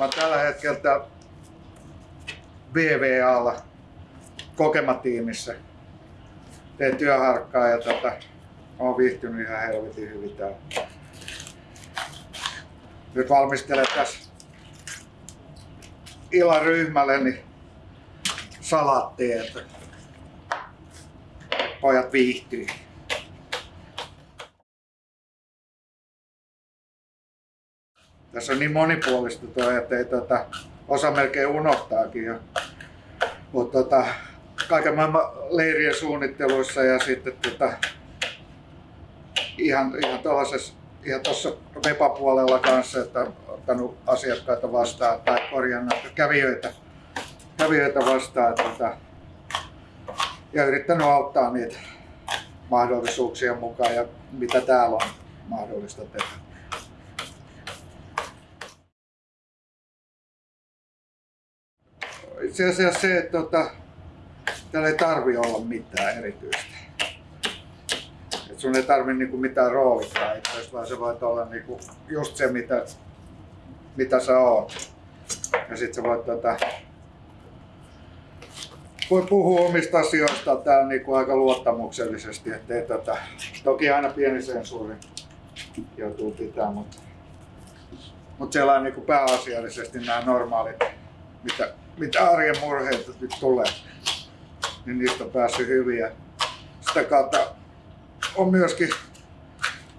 Mä tällä hetkellä VVAlla kokematiimissä. Teen työharkkaa ja tota, oon viihtynyt ihan helvetin hyvin täällä. Nyt valmistelen tässä illan ryhmälle niin salattia, että pojat viihtyy. Tässä on niin monipuolista tuo, että ei tota, osa melkein unohtaakin jo. Mutta tota, kaiken maailman leirien suunnitteluissa ja sitten tota, ihan, ihan tuollaisessa ihan tuossa Vepa-puolella kanssa, että ottanut asiakkaita vastaan tai korjannut kävijöitä, kävijöitä vastaan. Tota, ja yrittänyt auttaa niitä mahdollisuuksien mukaan ja mitä täällä on mahdollista tehdä. Itse asiassa se, että tota, täällä ei tarvi olla mitään erityistä. Et sun ei tarvi niinku mitään roolittaa itse vaan se voit olla niinku just se, mitä, mitä sä oot. Ja sit sä voit tota, voi puhua omista asioista täällä niinku aika luottamuksellisesti, ettei tota, toki aina pieni sensuuri joutuu pitämään, mutta, mutta siellä on niinku pääasiallisesti nämä normaalit, mitä, mitä arjen murheita nyt tulee, niin niistä on päässyt hyviä. Sitä kautta on myöskin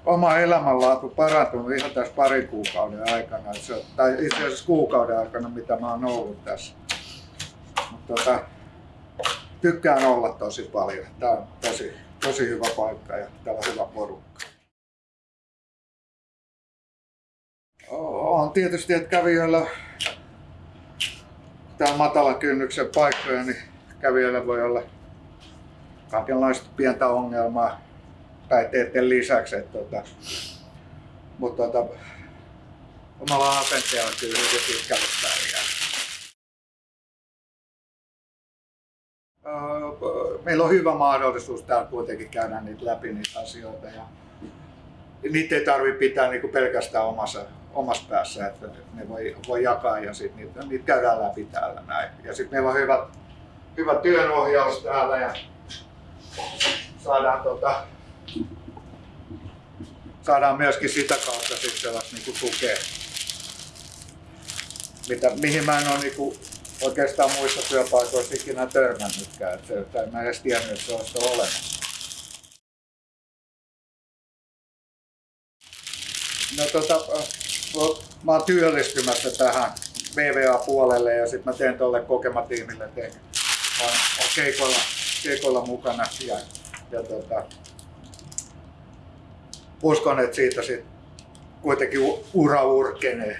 oma elämänlaatu parantunut ihan tässä parin kuukauden aikana, tai itse asiassa kuukauden aikana, mitä mä oon ollut tässä. Mutta tota, tykkään olla tosi paljon. Tämä on tosi, tosi hyvä paikka ja täällä on hyvä porukka. On tietysti, että kävijöillä tämä matala kynnyksen paikkoja, niin kävijöillä voi olla kaikenlaista pientä ongelmaa päihteiden lisäksi. Että, tota, mutta tota, omalla asenteella kyllä hyvin pitkälle pärjää. meillä on hyvä mahdollisuus täällä kuitenkin käydä niitä läpi niitä asioita ja niitä ei tarvitse pitää niinku pelkästään omassa, omassa päässä, että ne voi, voi jakaa ja sitten niitä, niitä käydään läpi täällä näin. Ja sitten meillä on hyvä, hyvä työnohjaus täällä ja saadaan, tota, saadaan myöskin sitä kautta sitten sellaista niinku tukea, mitä, mihin mä en ole niinku oikeastaan muissa työpaikoissa ikinä törmännytkään. Että en mä edes tiennyt, että se olisi olemassa. No tota, mä oon työllistymässä tähän VVA-puolelle ja sitten mä teen tuolle kokematiimille teen. On, on keikoilla, keikoilla mukana ja, ja tota, uskon, että siitä sit kuitenkin ura urkenee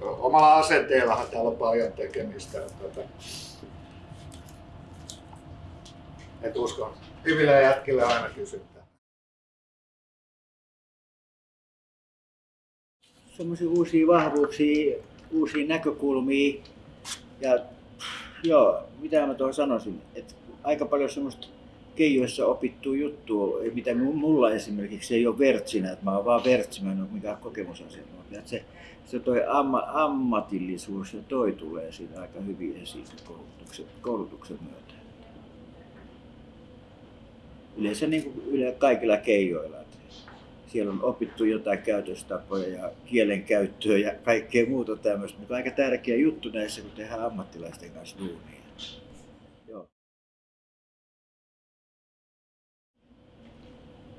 omalla asenteellahan täällä on paljon tekemistä. Että, et uskon, hyville jätkille aina kysyttää. Sellaisia uusia vahvuuksia, uusia näkökulmia ja joo, mitä mä tuohon sanoisin, että aika paljon semmoista keijoissa opittu juttu, mitä mulla esimerkiksi ei ole vertsinä, että mä oon vaan vertsi, mä en ole mikään kokemusasiantuntija. Se, se toi amma, ammatillisuus ja toi tulee siitä aika hyvin esiin koulutuksen, koulutuksen myötä. Yleensä niin kuin yle, kaikilla keijoilla. Siellä on opittu jotain käytöstapoja ja kielen käyttöä ja kaikkea muuta tämmöistä, mutta aika tärkeä juttu näissä, kun tehdään ammattilaisten kanssa duunia.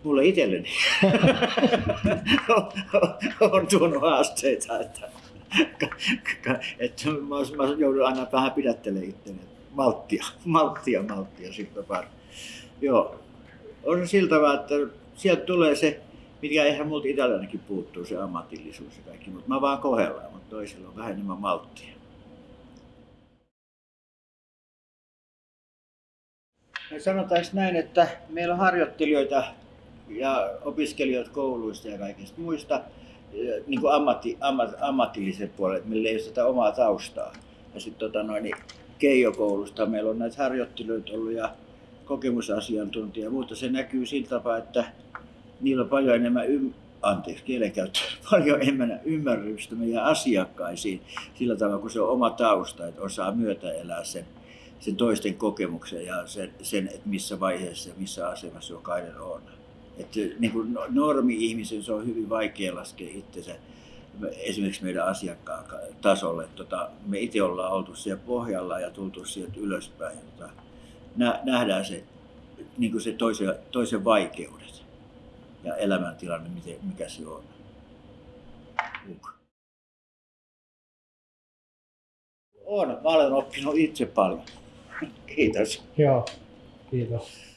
mulle itselleni on tuonut haasteita, että, että mä, mä joudun aina vähän pidättelemään itteni. Malttia, malttia, malttia sitten pari. Joo, on siltä vaan, että sieltä tulee se, mikä eihän multa itselläänkin puuttuu, se ammatillisuus ja kaikki, mutta mä vaan kohdellaan, mutta toisilla on vähän enemmän malttia. Sanotaanko näin, että meillä on harjoittelijoita ja opiskelijat kouluista ja kaikista muista niin kuin ammatti, ammat, ammatilliset puolet, millä ei ole sitä omaa taustaa. Ja sitten tota noin, niin Keijo-koulusta meillä on näitä harjoittelijoita ollut ja kokemusasiantuntija, mutta se näkyy sillä tapaa, että niillä on paljon enemmän anteeksi kielenkäyttö, paljon enemmän ymmärrystä meidän asiakkaisiin sillä tavalla, kun se on oma tausta, että osaa myötä elää sen, sen toisten kokemuksen ja sen, sen, että missä vaiheessa ja missä asemassa jokainen on. Että niin kuin no, normi-ihmisen se on hyvin vaikea laskea itsensä esimerkiksi meidän asiakkaan tasolle. Tota, me itse ollaan oltu siellä pohjalla ja tultu sieltä ylöspäin. Tota, nähdään se, niin kuin se toisen, toisen vaikeudet ja elämäntilanne, miten, mikä se on. Uk. On, mä olen oppinut itse paljon. Kiitos. Joo, kiitos.